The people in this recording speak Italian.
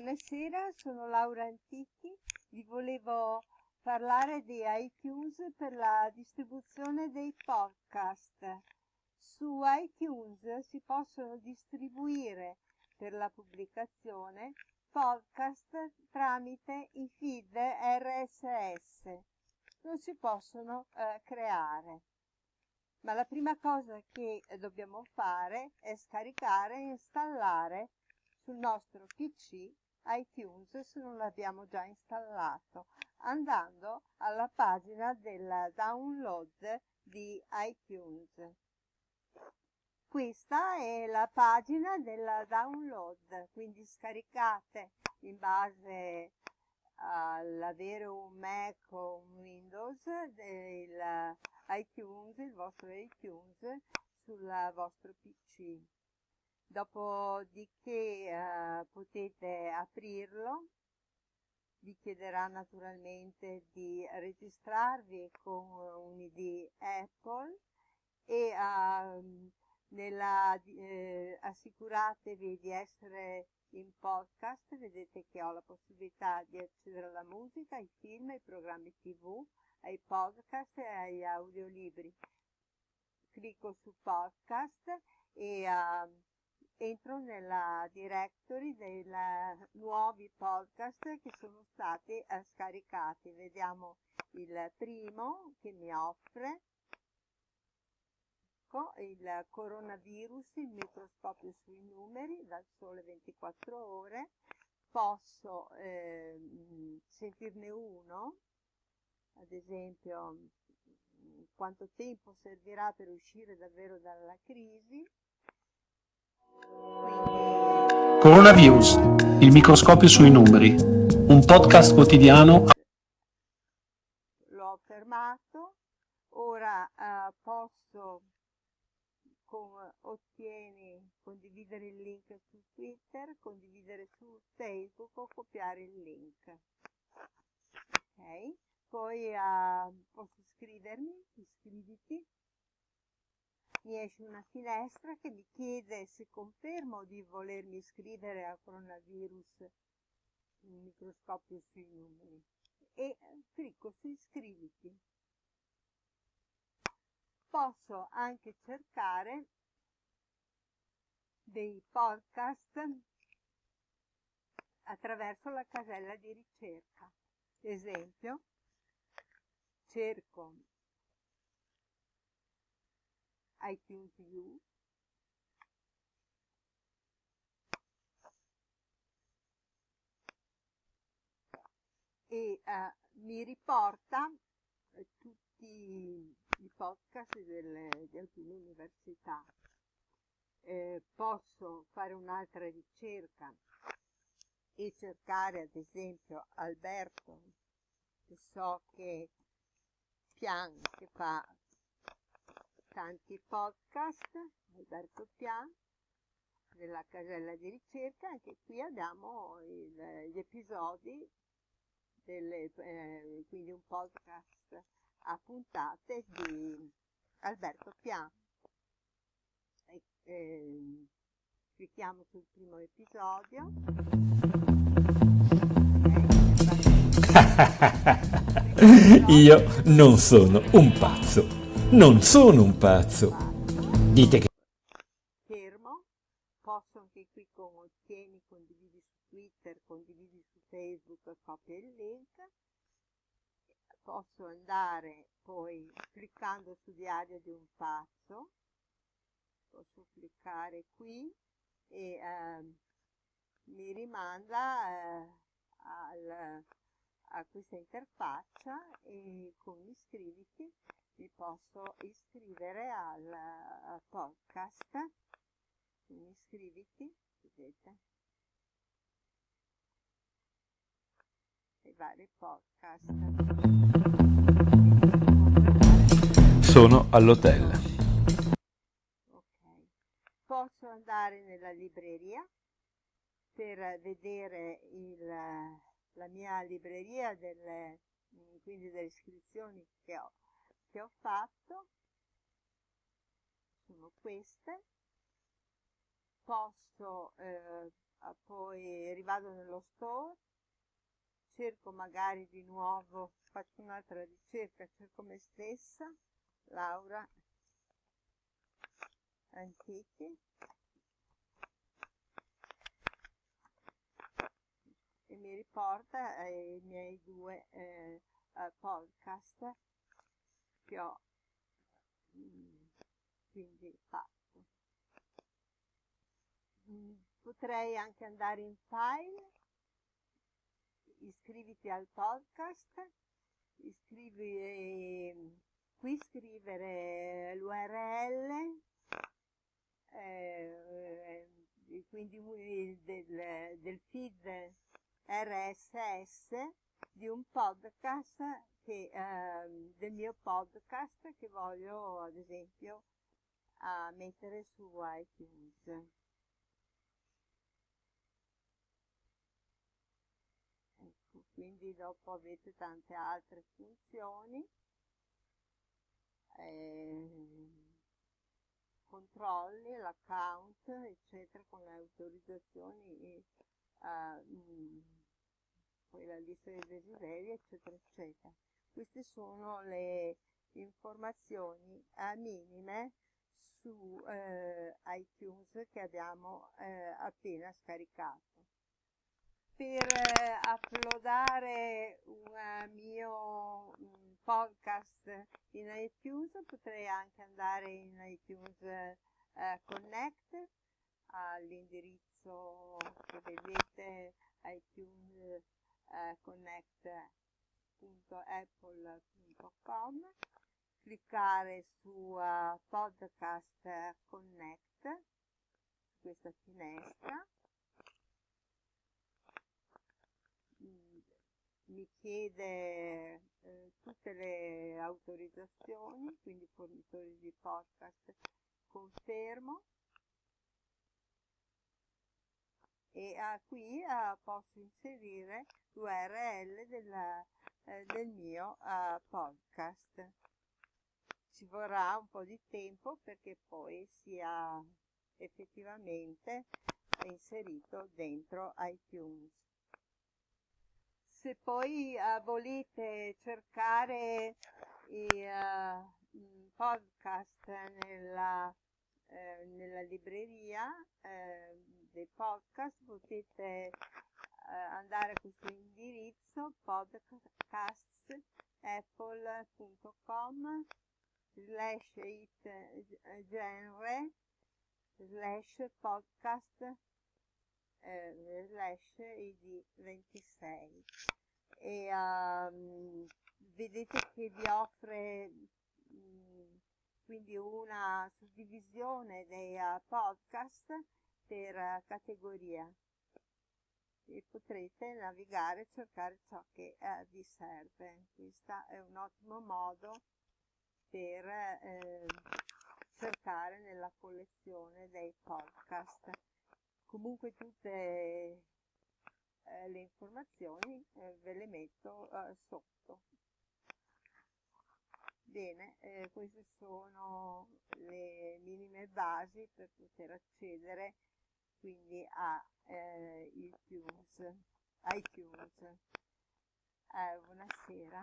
Buonasera, sono Laura Antichi, vi volevo parlare di iTunes per la distribuzione dei podcast. Su iTunes si possono distribuire per la pubblicazione podcast tramite i feed RSS. Non si possono eh, creare. Ma la prima cosa che dobbiamo fare è scaricare e installare sul nostro PC iTunes se non l'abbiamo già installato andando alla pagina del download di iTunes. Questa è la pagina del download, quindi scaricate in base all'avere un Mac o un Windows il iTunes, il vostro iTunes sul vostro PC dopodiché eh, potete aprirlo vi chiederà naturalmente di registrarvi con un ID Apple e uh, nella, eh, assicuratevi di essere in podcast, vedete che ho la possibilità di accedere alla musica, ai film, ai programmi tv, ai podcast e agli audiolibri. Clicco su podcast e uh, entro nella directory dei nuovi podcast che sono stati eh, scaricati. Vediamo il primo che mi offre ecco, il coronavirus, il microscopio sui numeri dal sole 24 ore. Posso eh, sentirne uno, ad esempio quanto tempo servirà per uscire davvero dalla crisi Coronavirus, il microscopio sui numeri, un podcast quotidiano. L'ho fermato, ora uh, posso con, ottieni condividere il link su Twitter, condividere su Facebook o copiare il link. Ok, poi uh, posso scrivermi, iscriviti mi esce una finestra che mi chiede se confermo di volermi iscrivere a coronavirus un microscopio sui numeri e clicco su iscriviti. Posso anche cercare dei podcast attraverso la casella di ricerca. Esempio, cerco iTunes U e uh, mi riporta eh, tutti i podcast delle, di alcune università. Eh, posso fare un'altra ricerca e cercare ad esempio Alberto, che so che Pian che fa tanti podcast, Alberto Pian, della casella di ricerca, anche qui abbiamo il, gli episodi, delle, eh, quindi un podcast a puntate di Alberto Pian. E, eh, clicchiamo sul primo episodio. Io non sono un pazzo. Non sono un pazzo. Dite che... Fermo, posso anche qui con ottieni, condividi su Twitter, condividi su Facebook, copia il link. Posso andare poi cliccando su diario di un pazzo, posso cliccare qui e eh, mi rimanda eh, al, a questa interfaccia e con iscriviti mi posso iscrivere al, al podcast. Quindi iscriviti vedete. I vari podcast. Sono all'hotel. Ok. Posso andare nella libreria per vedere il, la mia libreria delle, quindi delle iscrizioni che ho che ho fatto. Sono queste. Posso eh, poi rivado nello store. Cerco magari di nuovo faccio un'altra ricerca cerco me stessa Laura. Antichi. E mi riporta ai miei due eh, podcast ho mm, quindi fatto mm, potrei anche andare in file. Iscriviti al podcast. Iscrivi eh, qui scrivere l'url eh, quindi del, del feed RSS di un podcast che, eh, del mio podcast che voglio ad esempio mettere su iTunes. Ecco, quindi dopo avete tante altre funzioni. Eh, controlli l'account eccetera con le autorizzazioni e uh, poi la lista dei desideri eccetera eccetera queste sono le informazioni uh, minime su eh, iTunes che abbiamo eh, appena scaricato. Per eh, uploadare un mio um, podcast in iTunes potrei anche andare in iTunes eh, Connect all'indirizzo che vedete iTunes eh, connect.apple.com cliccare su uh, podcast connect questa finestra. Mi chiede eh, tutte le autorizzazioni, quindi fornitori di podcast, confermo. E ah, qui ah, posso inserire l'URL del, eh, del mio ah, podcast. Ci vorrà un po' di tempo perché poi sia effettivamente inserito dentro iTunes se poi uh, volete cercare i uh, podcast nella, eh, nella libreria eh, dei podcast potete uh, andare a questo indirizzo podcastapple.com slash it genre slash podcast eh, slash id 26 e um, vedete che vi offre mm, quindi una suddivisione dei uh, podcast per uh, categoria e potrete navigare e cercare ciò che uh, vi serve. Questo è un ottimo modo per eh, cercare nella collezione dei podcast. Comunque tutte eh, le informazioni eh, ve le metto eh, sotto. Bene eh, queste sono le minime basi per poter accedere quindi a eh, iTunes, iTunes. Eh, buonasera